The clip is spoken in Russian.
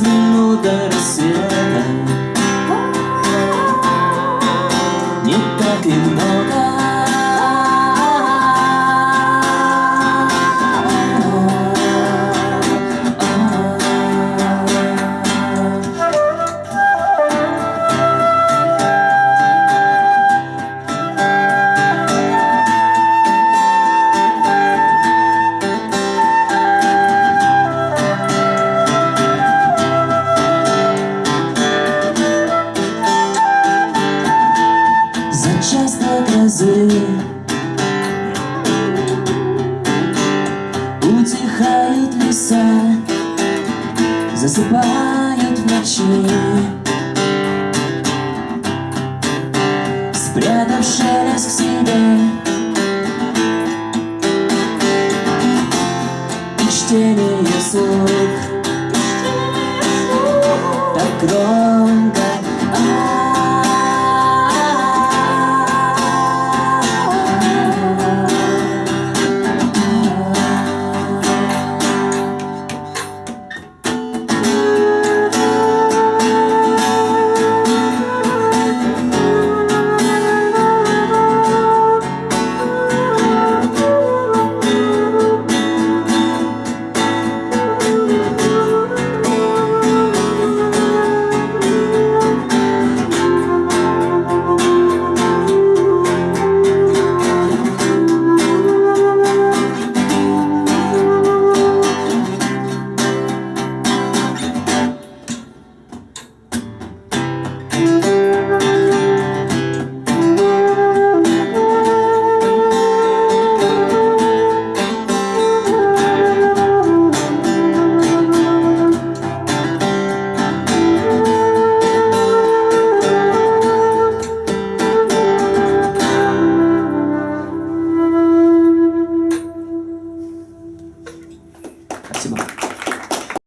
Пять минут заре Утихают леса, засыпают в ночи. Спрятав шелест в себе И чтение слух, Так громко